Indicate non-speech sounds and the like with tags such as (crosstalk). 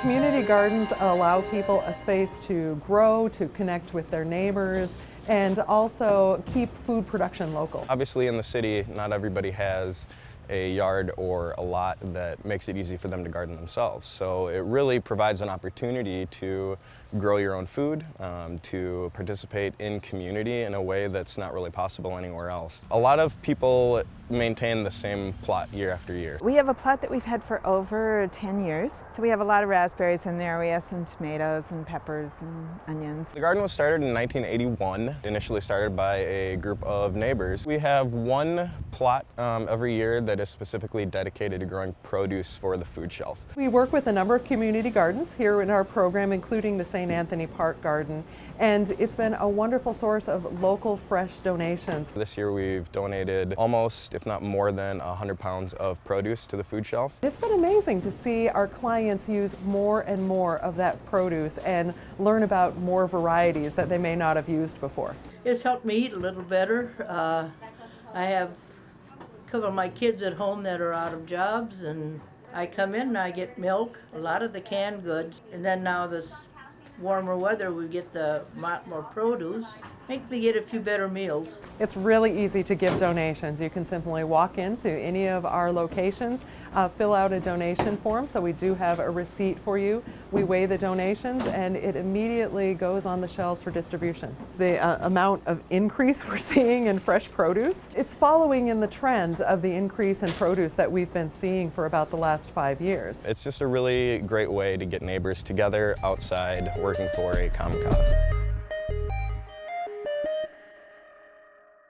Community gardens allow people a space to grow, to connect with their neighbors, and also keep food production local. Obviously in the city, not everybody has a yard or a lot that makes it easy for them to garden themselves. So it really provides an opportunity to grow your own food, um, to participate in community in a way that's not really possible anywhere else. A lot of people maintain the same plot year after year. We have a plot that we've had for over 10 years. So we have a lot of raspberries in there. We have some tomatoes and peppers and onions. The garden was started in 1981, initially started by a group of neighbors. We have one plot um, every year that is specifically dedicated to growing produce for the food shelf. We work with a number of community gardens here in our program, including the St. Anthony Park Garden, and it's been a wonderful source of local fresh donations. This year we've donated almost, if not more than 100 pounds of produce to the food shelf. It's been amazing to see our clients use more and more of that produce and learn about more varieties that they may not have used before. It's helped me eat a little better. Uh, I have a couple of my kids at home that are out of jobs and I come in and I get milk, a lot of the canned goods, and then now this warmer weather, we get the lot more produce. Make me get a few better meals. It's really easy to give donations. You can simply walk into any of our locations, uh, fill out a donation form, so we do have a receipt for you. We weigh the donations and it immediately goes on the shelves for distribution. The uh, amount of increase (laughs) we're seeing in fresh produce, it's following in the trend of the increase in produce that we've been seeing for about the last five years. It's just a really great way to get neighbors together outside working for a common cause.